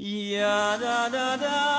Ja da da da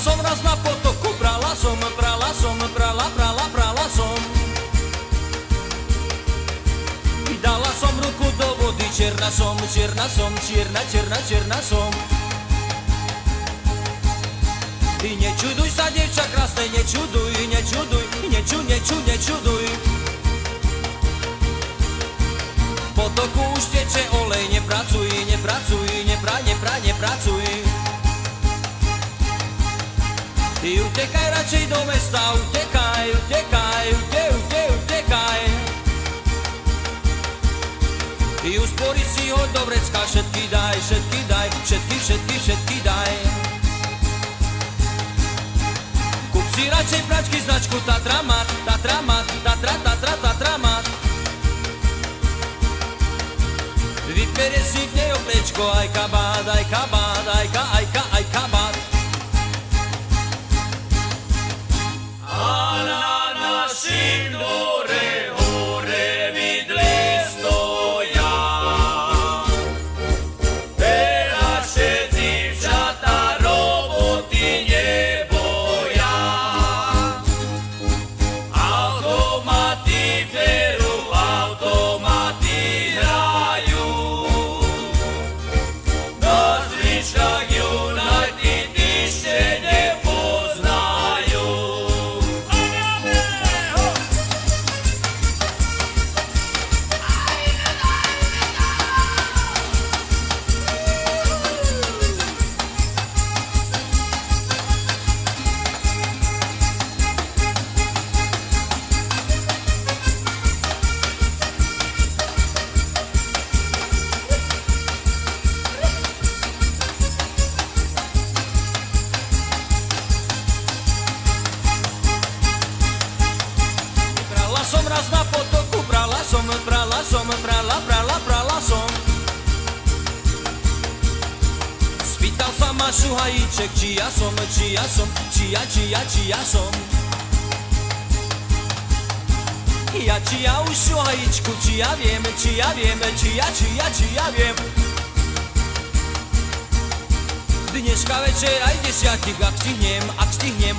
som raz na potoku, brala som, brala som, brala, brala, brala som. Dala som ruku do vody, čierna som, čierna som, čierna, čierna, čierna som. Ty nečuduj sa, dievča krásne, nečuduj, nečuduj, neču, neču, nečuduj. V potoku už teče olej, nepracuj, nepracuj, nepra, nepra, nepracuj. Ty utekaj radšej do mesta, utekaj, utekaj, ute, ute, utekaj. Ty uspori si ho do vrecka, všetky daj, všetky daj, všetky, všetky, všetky daj. Kup si radšej pračky značku Tatramat, Tatramat, Tatra, Tatra, Tatramat. Vyperie si v nej oblečko, aj kabát, aj kabát, raz na potoku, brala som, brala som, brala, brala, brala som. Spýtal sa ma šuhajíček, či ja som, či ja som, či ja, či ja, či ja som. Ja, či ja už šuhajíčku, či ja viem, či ja viem, či ja, či ja, či ja viem. Dneska večer aj desiatik, ak stihnem, ak stihnem,